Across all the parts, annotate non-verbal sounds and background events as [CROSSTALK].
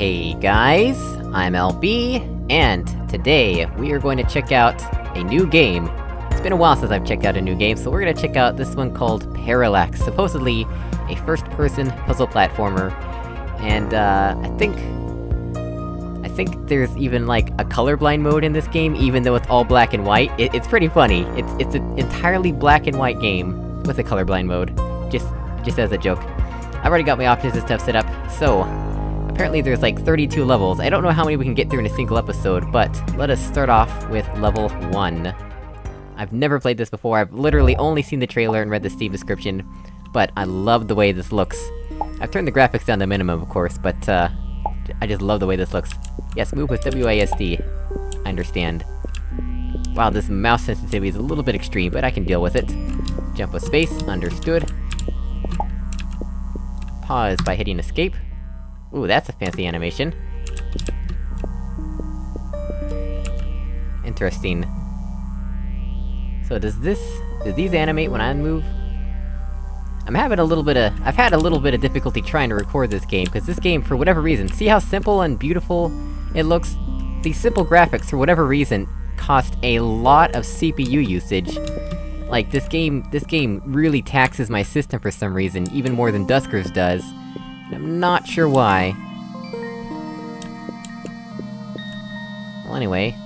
Hey guys, I'm LB, and today we are going to check out a new game. It's been a while since I've checked out a new game, so we're gonna check out this one called Parallax, supposedly a first-person puzzle platformer. And, uh, I think... I think there's even, like, a colorblind mode in this game, even though it's all black and white. It, it's pretty funny. It's- it's an entirely black and white game, with a colorblind mode. Just- just as a joke. I've already got my options and stuff set up, so... Apparently there's like 32 levels, I don't know how many we can get through in a single episode, but let us start off with level 1. I've never played this before, I've literally only seen the trailer and read the Steam description, but I love the way this looks. I've turned the graphics down to minimum, of course, but, uh... I just love the way this looks. Yes, move with WASD. I understand. Wow, this mouse sensitivity is a little bit extreme, but I can deal with it. Jump with space, understood. Pause by hitting escape. Ooh, that's a fancy animation. Interesting. So does this... do these animate when I move? I'm having a little bit of- I've had a little bit of difficulty trying to record this game, because this game, for whatever reason, see how simple and beautiful it looks? These simple graphics, for whatever reason, cost a lot of CPU usage. Like, this game- this game really taxes my system for some reason, even more than Duskers does. I'm not sure why. Well, anyway...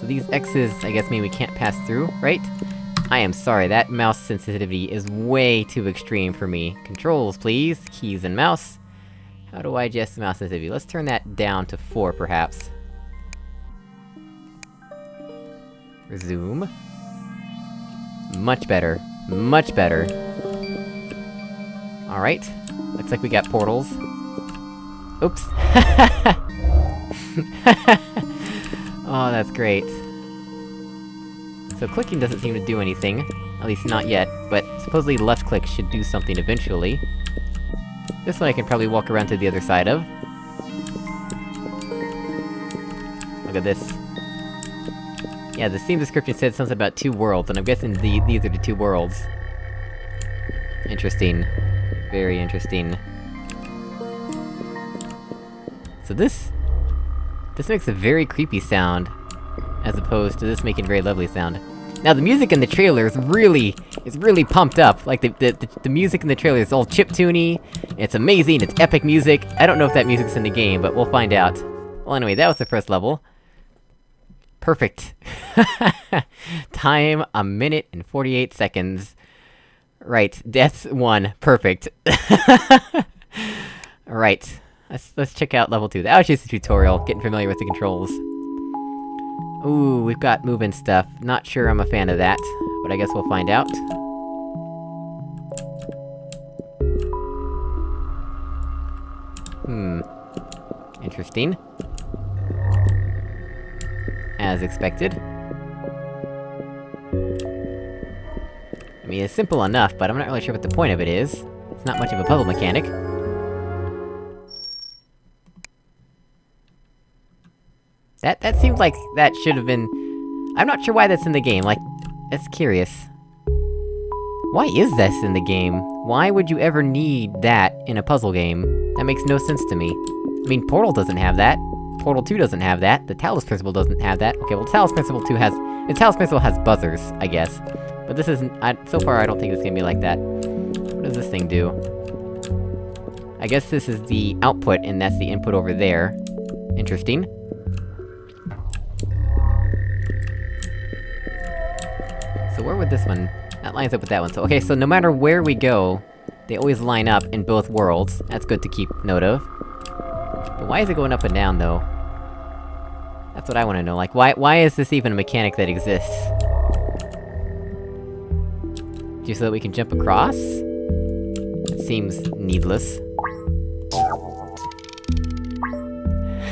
So these X's, I guess mean we can't pass through, right? I am sorry, that mouse sensitivity is way too extreme for me. Controls, please. Keys and mouse. How do I adjust the mouse sensitivity? Let's turn that down to 4, perhaps. Resume. Much better. Much better. Alright. Looks like we got portals. Oops. [LAUGHS] oh, that's great. So clicking doesn't seem to do anything. At least not yet, but supposedly left click should do something eventually. This one I can probably walk around to the other side of. Look at this. Yeah, the Steam description said something about two worlds, and I'm guessing the- these are the two worlds. Interesting. Very interesting. So this... This makes a very creepy sound, as opposed to this making a very lovely sound. Now the music in the trailer is really, is really pumped up, like the- the- the, the music in the trailer is all chiptune it's amazing, it's epic music, I don't know if that music's in the game, but we'll find out. Well anyway, that was the first level. Perfect. [LAUGHS] Time, a minute and 48 seconds. Right, death one, perfect. [LAUGHS] Alright, let's- let's check out level 2. That was just a tutorial, getting familiar with the controls. Ooh, we've got moving stuff. Not sure I'm a fan of that, but I guess we'll find out. Hmm. Interesting. As expected. I mean, it's simple enough, but I'm not really sure what the point of it is. It's not much of a puzzle mechanic. That- that seems like that should've been... I'm not sure why that's in the game, like... That's curious. Why is this in the game? Why would you ever need that in a puzzle game? That makes no sense to me. I mean, Portal doesn't have that. Portal 2 doesn't have that. The Talos Principle doesn't have that. Okay, well, Talos Principle 2 has- the Talos Principle has buzzers, I guess. But this isn't- I- so far I don't think it's gonna be like that. What does this thing do? I guess this is the output, and that's the input over there. Interesting. So where would this one... That lines up with that one, so okay, so no matter where we go, they always line up in both worlds. That's good to keep note of. But why is it going up and down, though? That's what I wanna know, like, why- why is this even a mechanic that exists? So that we can jump across? That seems needless.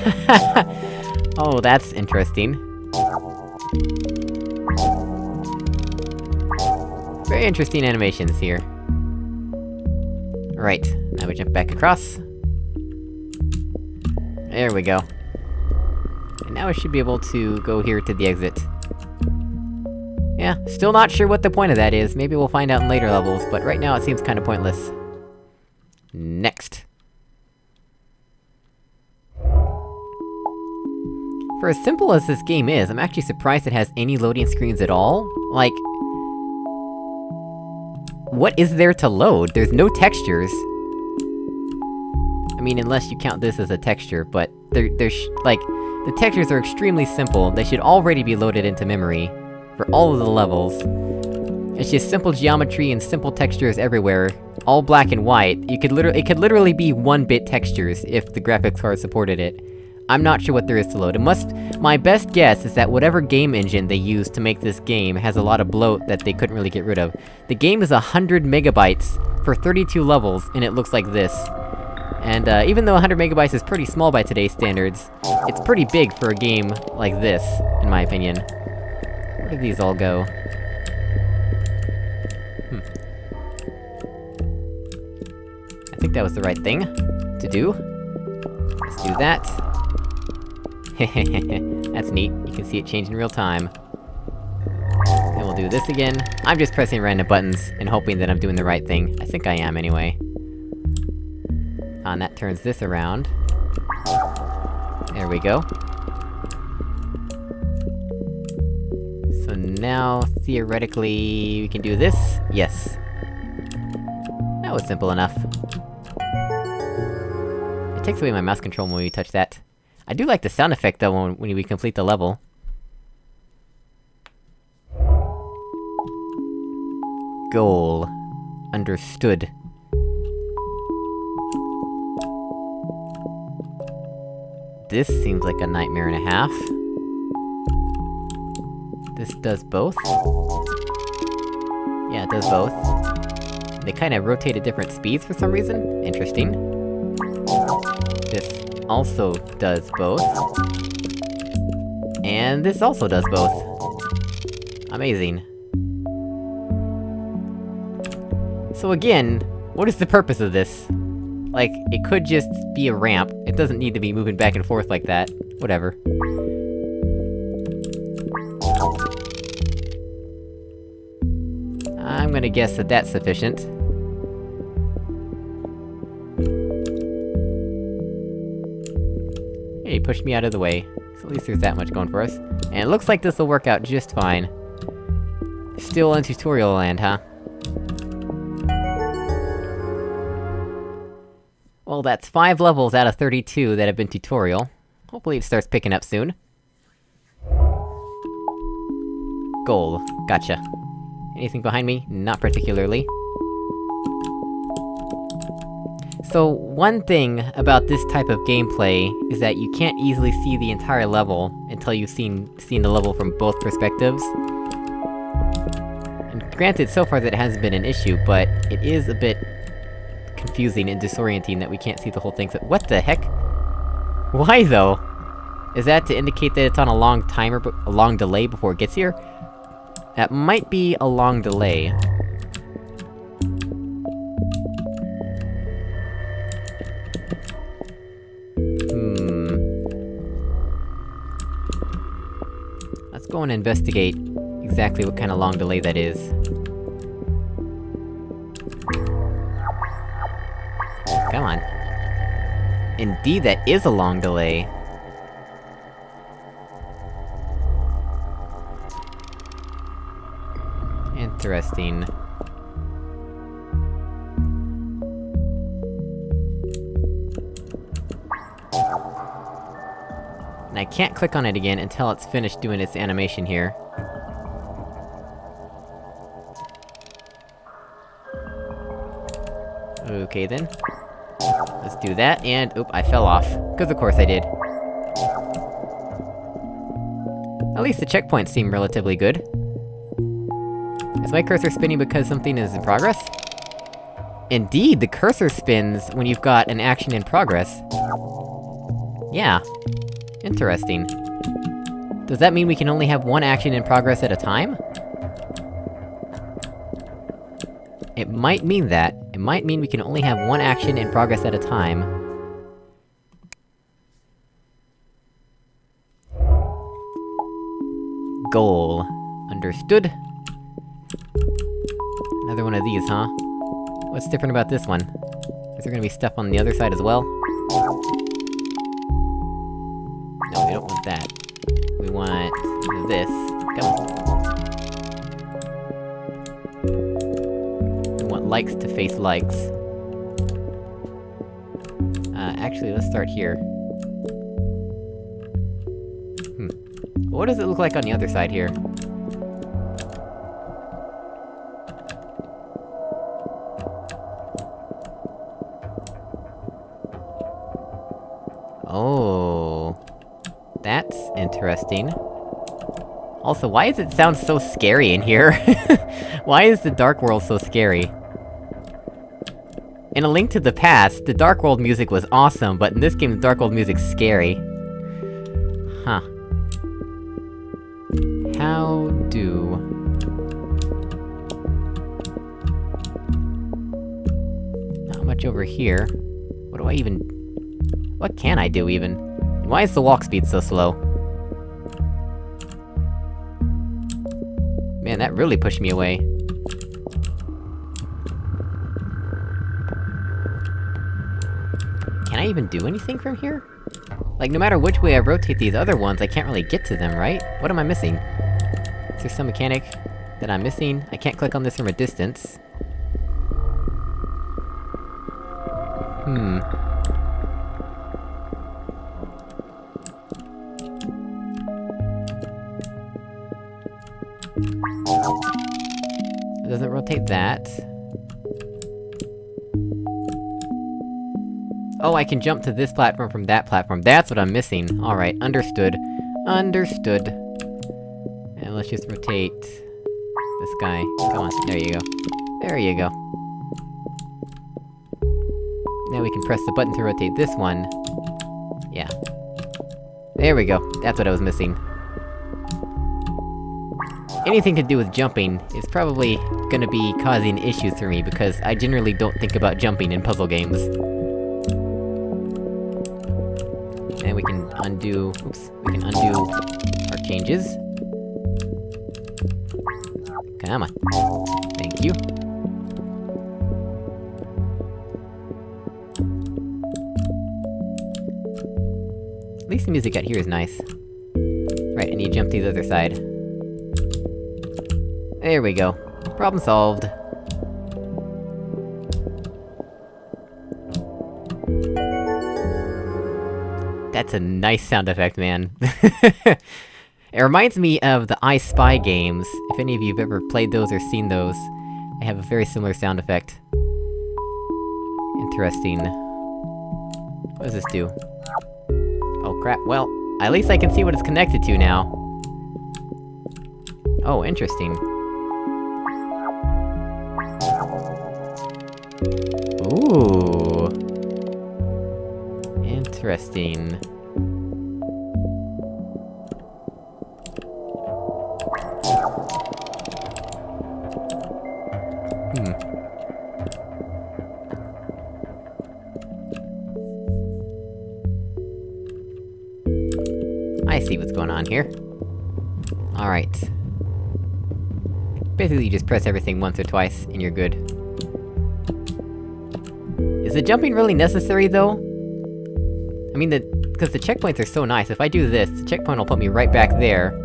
[LAUGHS] oh, that's interesting. Very interesting animations here. Right, now we jump back across. There we go. And now we should be able to go here to the exit. Yeah, still not sure what the point of that is, maybe we'll find out in later levels, but right now it seems kinda pointless. Next. For as simple as this game is, I'm actually surprised it has any loading screens at all. Like... What is there to load? There's no textures! I mean, unless you count this as a texture, but... There- there's- like... The textures are extremely simple, they should already be loaded into memory. For all of the levels. It's just simple geometry and simple textures everywhere. All black and white. You could literally- it could literally be one-bit textures, if the graphics card supported it. I'm not sure what there is to load. It must- my best guess is that whatever game engine they used to make this game has a lot of bloat that they couldn't really get rid of. The game is 100 megabytes, for 32 levels, and it looks like this. And, uh, even though 100 megabytes is pretty small by today's standards, it's pretty big for a game like this, in my opinion. Where did these all go? Hmm. I think that was the right thing to do. Let's do that. [LAUGHS] That's neat, you can see it change in real time. Then we'll do this again. I'm just pressing random buttons, and hoping that I'm doing the right thing. I think I am, anyway. Ah, and that turns this around. There we go. Now, theoretically, we can do this? Yes. That was simple enough. It takes away my mouse control when we touch that. I do like the sound effect, though, when, when we complete the level. Goal. Understood. This seems like a nightmare and a half. This does both? Yeah, it does both. They kinda rotate at different speeds for some reason? Interesting. This also does both. And this also does both. Amazing. So again, what is the purpose of this? Like, it could just be a ramp, it doesn't need to be moving back and forth like that. Whatever. Gonna guess that that's sufficient. Hey, he pushed me out of the way. So at least there's that much going for us. And it looks like this'll work out just fine. Still in tutorial land, huh? Well, that's 5 levels out of 32 that have been tutorial. Hopefully it starts picking up soon. Goal. Gotcha. Anything behind me? Not particularly. So, one thing about this type of gameplay is that you can't easily see the entire level until you've seen- seen the level from both perspectives. And granted, so far that hasn't been an issue, but it is a bit... confusing and disorienting that we can't see the whole thing, so- what the heck? Why though? Is that to indicate that it's on a long timer, a long delay before it gets here? That might be a long delay. Hmm... Let's go and investigate exactly what kind of long delay that is. Come on. Indeed, that is a long delay. Interesting. And I can't click on it again until it's finished doing its animation here. Okay then. Let's do that, and- oop, I fell off. Cause of course I did. At least the checkpoints seem relatively good. Is my cursor spinning because something is in progress? Indeed, the cursor spins when you've got an action in progress. Yeah. Interesting. Does that mean we can only have one action in progress at a time? It might mean that. It might mean we can only have one action in progress at a time. Goal. Understood. Another one of these, huh? What's different about this one? Is there gonna be stuff on the other side as well? No, we don't want that. We want... this. Come on. We want likes to face likes. Uh, actually, let's start here. Hmm. What does it look like on the other side here? Interesting. Also, why does it sound so scary in here? [LAUGHS] why is the Dark World so scary? In A Link to the Past, the Dark World music was awesome, but in this game the Dark World music's scary. Huh. How do... Not much over here. What do I even... What can I do, even? Why is the walk speed so slow? Man, that really pushed me away. Can I even do anything from here? Like, no matter which way I rotate these other ones, I can't really get to them, right? What am I missing? Is there some mechanic that I'm missing? I can't click on this from a distance. Hmm. Oh, I can jump to this platform from that platform, that's what I'm missing! Alright, understood. Understood. And let's just rotate... this guy. Come on, there you go. There you go. Now we can press the button to rotate this one. Yeah. There we go, that's what I was missing. Anything to do with jumping is probably gonna be causing issues for me, because I generally don't think about jumping in puzzle games. Can undo... oops, we can undo our changes. Come on. Thank you. At least the music out here is nice. Right, and you jump to the other side. There we go. Problem solved. That's a nice sound effect, man. [LAUGHS] it reminds me of the I Spy games. If any of you have ever played those or seen those, they have a very similar sound effect. Interesting. What does this do? Oh crap, well, at least I can see what it's connected to now. Oh, interesting. Ooh. Interesting. Hmm. I see what's going on here. Alright. Basically, you just press everything once or twice, and you're good. Is the jumping really necessary, though? I mean, the- because the checkpoints are so nice, if I do this, the checkpoint will put me right back there.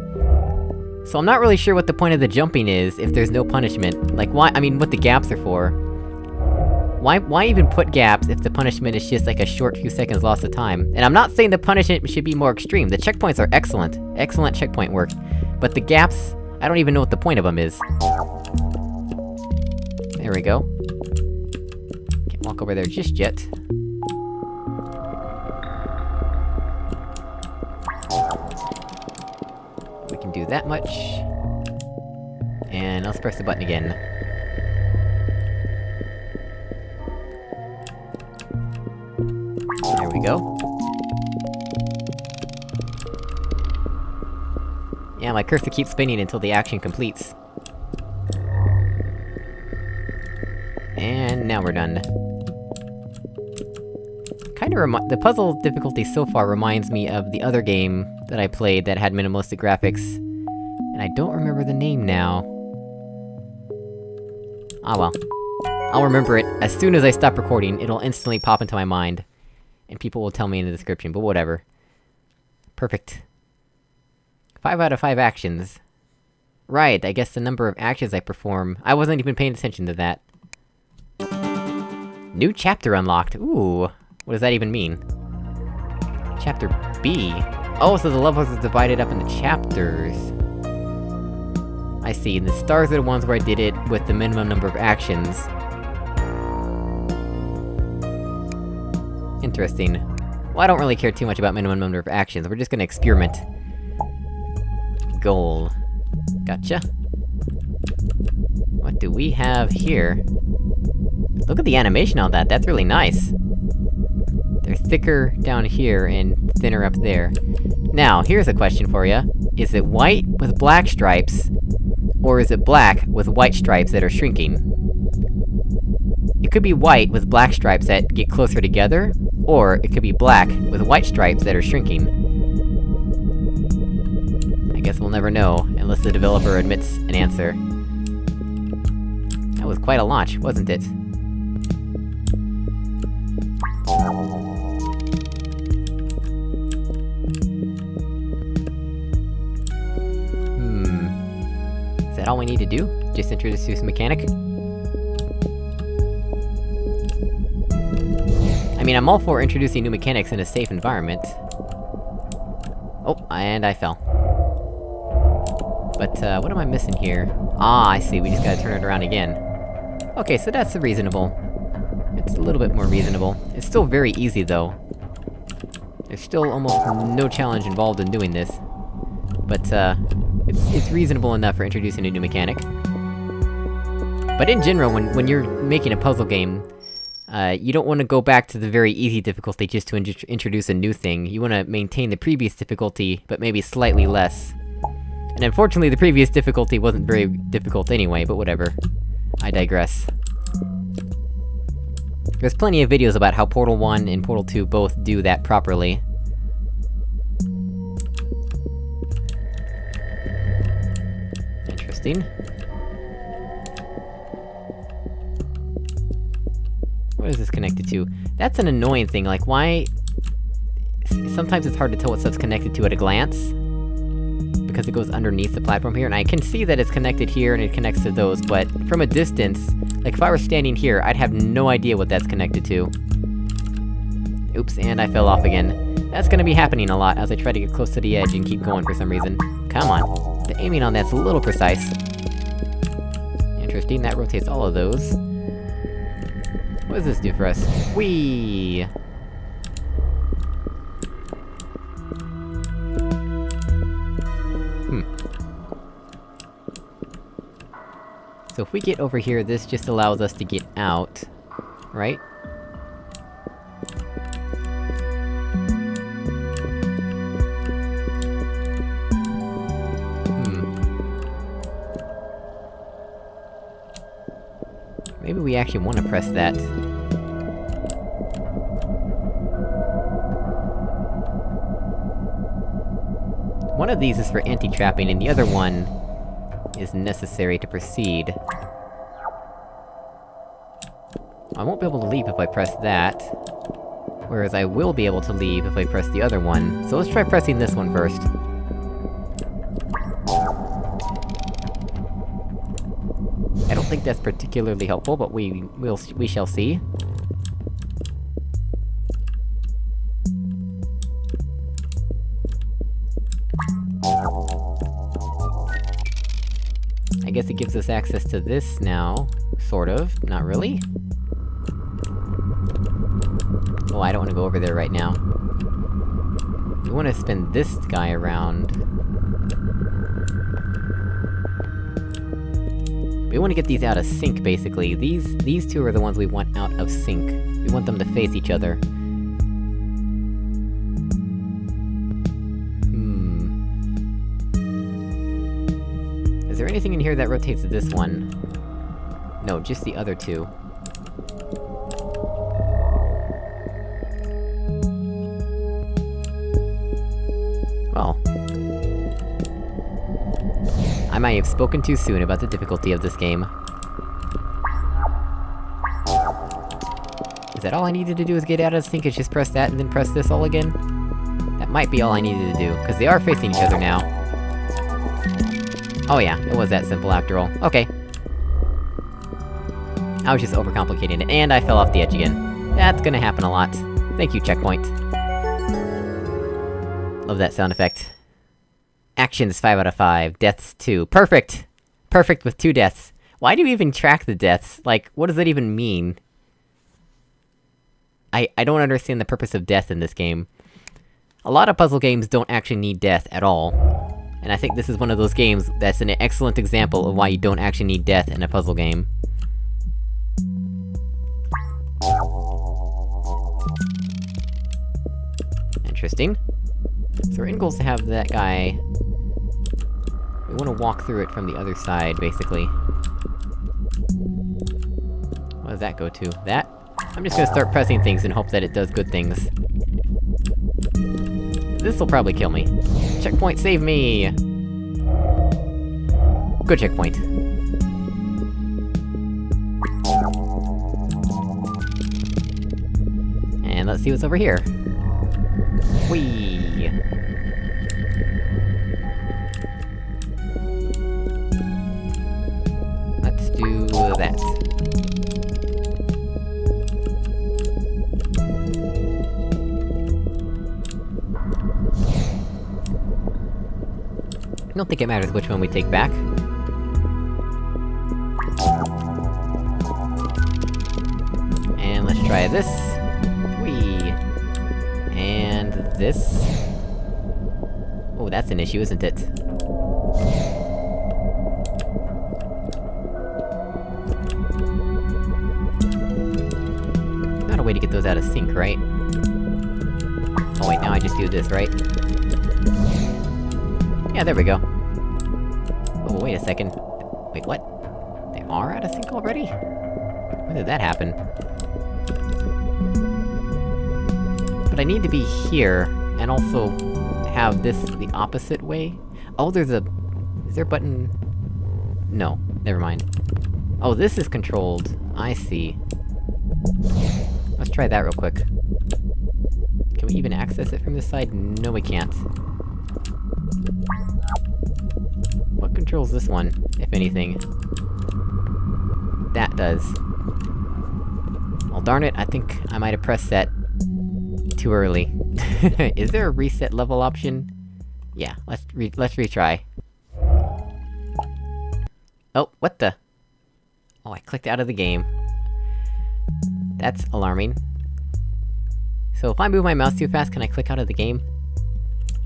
So I'm not really sure what the point of the jumping is, if there's no punishment. Like, why- I mean, what the gaps are for. Why- why even put gaps if the punishment is just like a short few seconds loss of time? And I'm not saying the punishment should be more extreme, the checkpoints are excellent. Excellent checkpoint work. But the gaps, I don't even know what the point of them is. There we go. Can't walk over there just yet. Do that much. And let's press the button again. There we go. Yeah, my cursor keeps spinning until the action completes. And now we're done. Kinda remi- the puzzle difficulty so far reminds me of the other game that I played that had minimalistic graphics. And I don't remember the name now. Ah well. I'll remember it, as soon as I stop recording, it'll instantly pop into my mind. And people will tell me in the description, but whatever. Perfect. Five out of five actions. Right, I guess the number of actions I perform- I wasn't even paying attention to that. New chapter unlocked! Ooh, what does that even mean? Chapter B? Oh, so the levels are divided up into chapters. I see, the stars are the ones where I did it with the minimum number of actions. Interesting. Well, I don't really care too much about minimum number of actions, we're just gonna experiment. Goal. Gotcha. What do we have here? Look at the animation on that, that's really nice! They're thicker down here, and thinner up there. Now, here's a question for you. Is it white with black stripes, or is it black with white stripes that are shrinking? It could be white with black stripes that get closer together, or it could be black with white stripes that are shrinking. I guess we'll never know, unless the developer admits an answer. That was quite a launch, wasn't it? We need to do? Just introduce this mechanic? I mean, I'm all for introducing new mechanics in a safe environment. Oh, and I fell. But, uh, what am I missing here? Ah, I see, we just gotta turn it around again. Okay, so that's reasonable. It's a little bit more reasonable. It's still very easy, though. There's still almost no challenge involved in doing this. But, uh... It's, it's reasonable enough for introducing a new mechanic. But in general, when, when you're making a puzzle game, uh, you don't want to go back to the very easy difficulty just to in introduce a new thing, you want to maintain the previous difficulty, but maybe slightly less. And unfortunately, the previous difficulty wasn't very difficult anyway, but whatever. I digress. There's plenty of videos about how Portal 1 and Portal 2 both do that properly. Interesting. What is this connected to? That's an annoying thing, like, why... Sometimes it's hard to tell what stuff's connected to at a glance. Because it goes underneath the platform here, and I can see that it's connected here and it connects to those, but from a distance, like if I were standing here, I'd have no idea what that's connected to. Oops, and I fell off again. That's gonna be happening a lot as I try to get close to the edge and keep going for some reason. Come on. The aiming on that's a little precise. Interesting, that rotates all of those. What does this do for us? Whee! Hmm. So if we get over here, this just allows us to get out, right? We actually want to press that. One of these is for anti-trapping, and the other one... is necessary to proceed. I won't be able to leave if I press that. Whereas I will be able to leave if I press the other one, so let's try pressing this one first. Think that's particularly helpful, but we... will we shall see. I guess it gives us access to this now, sort of, not really? Oh, I don't wanna go over there right now. We wanna spin this guy around. We want to get these out of sync, basically. These- these two are the ones we want out of sync. We want them to face each other. Hmm... Is there anything in here that rotates this one? No, just the other two. Well, might have spoken too soon about the difficulty of this game. Is that all I needed to do is get out of sync and just press that and then press this all again? That might be all I needed to do, cause they are facing each other now. Oh yeah, it was that simple after all. Okay. I was just overcomplicating it, and I fell off the edge again. That's gonna happen a lot. Thank you, checkpoint. Love that sound effect. Actions 5 out of 5, deaths 2. Perfect! Perfect with two deaths. Why do you even track the deaths? Like, what does that even mean? I- I don't understand the purpose of death in this game. A lot of puzzle games don't actually need death at all. And I think this is one of those games that's an excellent example of why you don't actually need death in a puzzle game. Interesting. So our end goal is to have that guy... We wanna walk through it from the other side, basically. What does that go to? That? I'm just gonna start pressing things and hope that it does good things. This'll probably kill me. Checkpoint, save me! Good checkpoint. And let's see what's over here. Whee! Don't think it matters which one we take back. And let's try this. Whee! And this... Oh, that's an issue, isn't it? Not a way to get those out of sync, right? Oh wait, now I just do this, right? Yeah, there we go. Wait a second. Wait, what? They are out of sync already? When did that happen? But I need to be here, and also have this the opposite way? Oh, there's a... Is there a button... No, never mind. Oh, this is controlled. I see. Let's try that real quick. Can we even access it from this side? No, we can't. Controls this one, if anything? That does. Well darn it, I think I might have pressed that... too early. [LAUGHS] Is there a reset level option? Yeah, let's re- let's retry. Oh, what the? Oh, I clicked out of the game. That's alarming. So if I move my mouse too fast, can I click out of the game?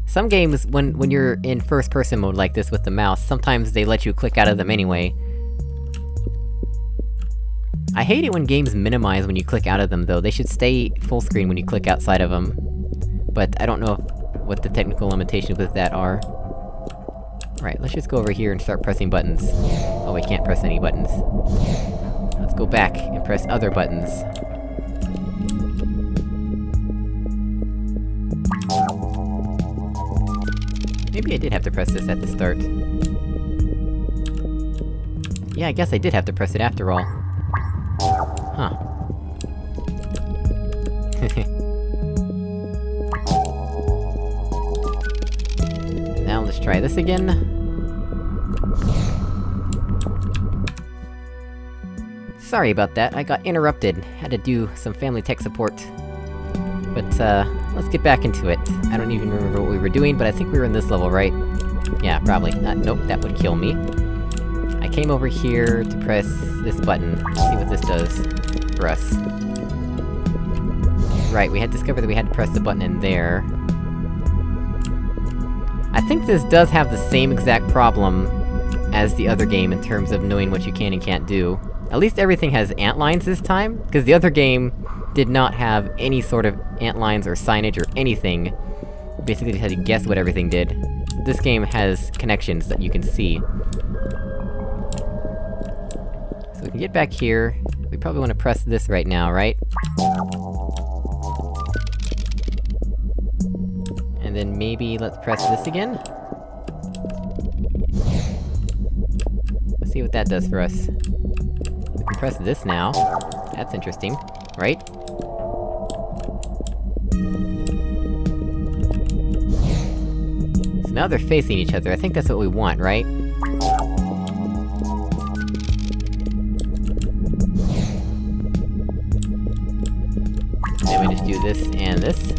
Some games, when- when you're in first-person mode like this with the mouse, sometimes they let you click out of them anyway. I hate it when games minimize when you click out of them, though. They should stay full screen when you click outside of them. But I don't know what the technical limitations with that are. Right, let's just go over here and start pressing buttons. Oh, we can't press any buttons. Let's go back and press other buttons. Maybe I did have to press this at the start. Yeah, I guess I did have to press it after all. Huh. [LAUGHS] now let's try this again. Sorry about that, I got interrupted. Had to do some family tech support. But, uh, let's get back into it. I don't even remember what we were doing, but I think we were in this level, right? Yeah, probably. Uh, nope, that would kill me. I came over here to press this button, see what this does for us. Right, we had discovered that we had to press the button in there. I think this does have the same exact problem as the other game in terms of knowing what you can and can't do. At least everything has ant lines this time, because the other game did not have any sort of ant lines or signage or anything. Basically just had to guess what everything did. This game has connections that you can see. So we can get back here. We probably wanna press this right now, right? And then maybe let's press this again? Let's see what that does for us. We can press this now. That's interesting, right? Now they're facing each other, I think that's what we want, right? Then we just do this and this.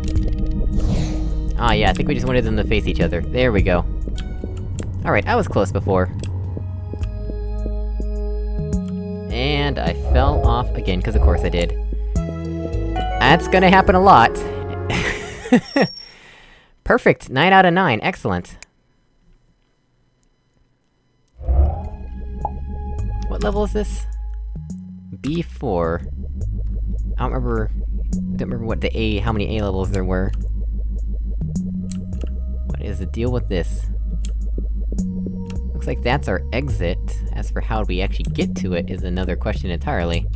Ah yeah, I think we just wanted them to face each other. There we go. Alright, I was close before. And I fell off again, cause of course I did. That's gonna happen a lot. [LAUGHS] Perfect! 9 out of 9, excellent. What level is this? B4. I don't remember... I don't remember what the A- how many A levels there were. What is the deal with this? Looks like that's our exit. As for how we actually get to it is another question entirely.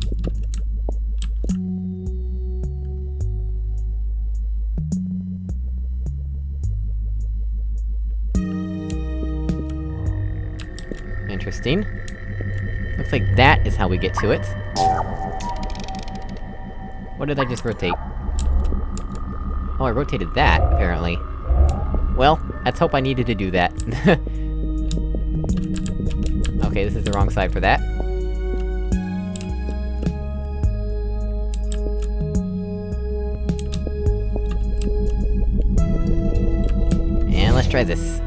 Interesting. Looks like that is how we get to it. What did I just rotate? Oh, I rotated that, apparently. Well, let's hope I needed to do that. [LAUGHS] okay, this is the wrong side for that. And let's try this.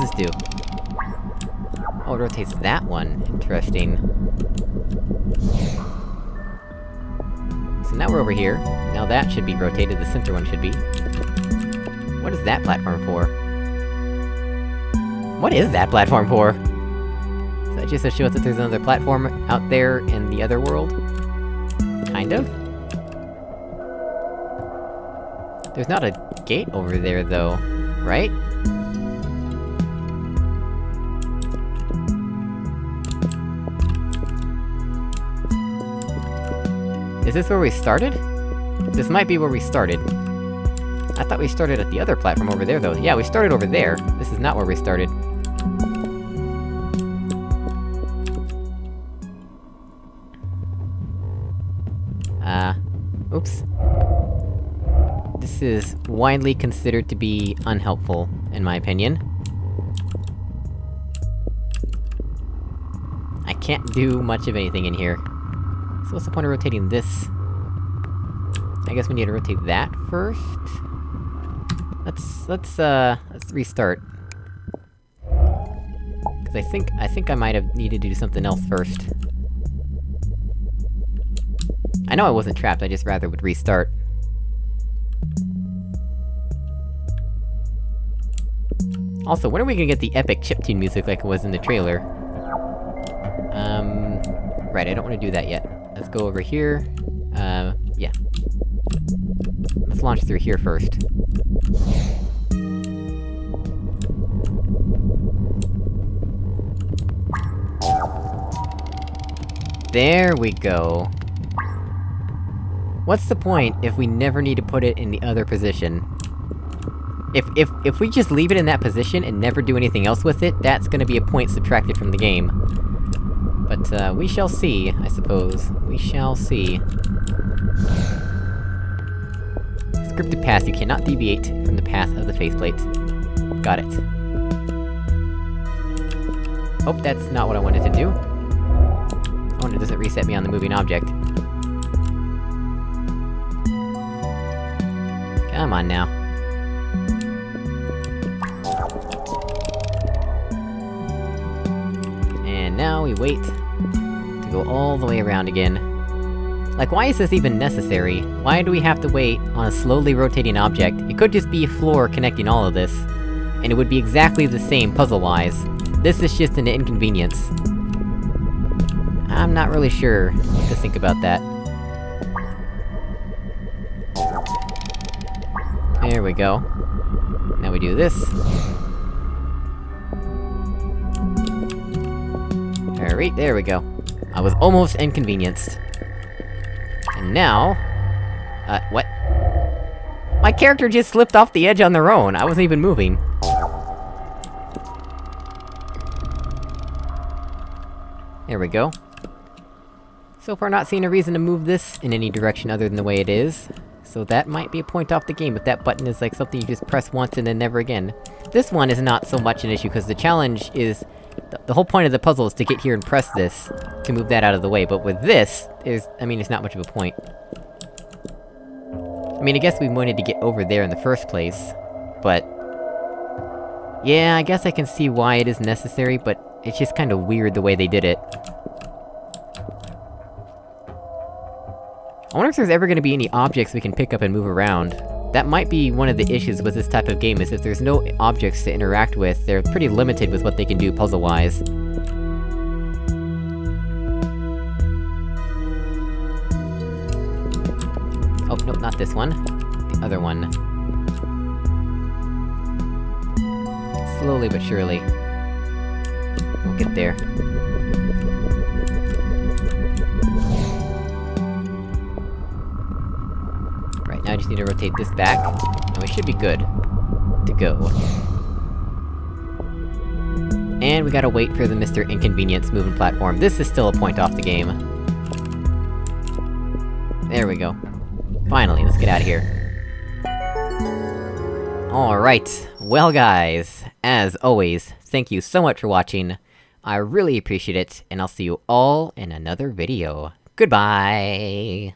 This do? Oh, it rotates that one. Interesting. So now we're over here. Now that should be rotated, the center one should be. What is that platform for? What is that platform for? Is that just to show us that there's another platform out there in the other world? Kind of? There's not a gate over there, though, right? Is this where we started? This might be where we started. I thought we started at the other platform over there, though. Yeah, we started over there. This is not where we started. Uh... Oops. This is widely considered to be unhelpful, in my opinion. I can't do much of anything in here. So what's the point of rotating this? I guess we need to rotate that first? Let's- let's, uh... let's restart. Cause I think- I think I might have needed to do something else first. I know I wasn't trapped, I just rather would restart. Also, when are we gonna get the epic chiptune music like it was in the trailer? Um... Right, I don't wanna do that yet. Let's go over here. Uh, yeah. Let's launch through here first. There we go. What's the point if we never need to put it in the other position? If- if- if we just leave it in that position and never do anything else with it, that's gonna be a point subtracted from the game. But, uh, we shall see, I suppose. We shall see. Scripted path, you cannot deviate from the path of the faith plate. Got it. Oh, that's not what I wanted to do. Oh, and it doesn't reset me on the moving object. Come on now. And now we wait go all the way around again. Like, why is this even necessary? Why do we have to wait on a slowly rotating object? It could just be a floor connecting all of this. And it would be exactly the same puzzle-wise. This is just an inconvenience. I'm not really sure what to think about that. There we go. Now we do this. Alright, there we go. I was almost inconvenienced. And now... Uh, what? My character just slipped off the edge on their own, I wasn't even moving. There we go. So far not seeing a reason to move this in any direction other than the way it is. So that might be a point off the game if that button is like something you just press once and then never again. this one is not so much an issue, because the challenge is... The, the whole point of the puzzle is to get here and press this, to move that out of the way, but with this, is- I mean, it's not much of a point. I mean, I guess we wanted to get over there in the first place, but... Yeah, I guess I can see why it is necessary, but it's just kinda weird the way they did it. I wonder if there's ever gonna be any objects we can pick up and move around. That might be one of the issues with this type of game, is if there's no objects to interact with, they're pretty limited with what they can do puzzle-wise. Oh, nope, not this one. The other one. Slowly but surely. We'll get there. Now I just need to rotate this back, and we should be good. To go. And we gotta wait for the Mr. Inconvenience moving platform. This is still a point off the game. There we go. Finally, let's get out of here. Alright, well guys, as always, thank you so much for watching, I really appreciate it, and I'll see you all in another video. Goodbye!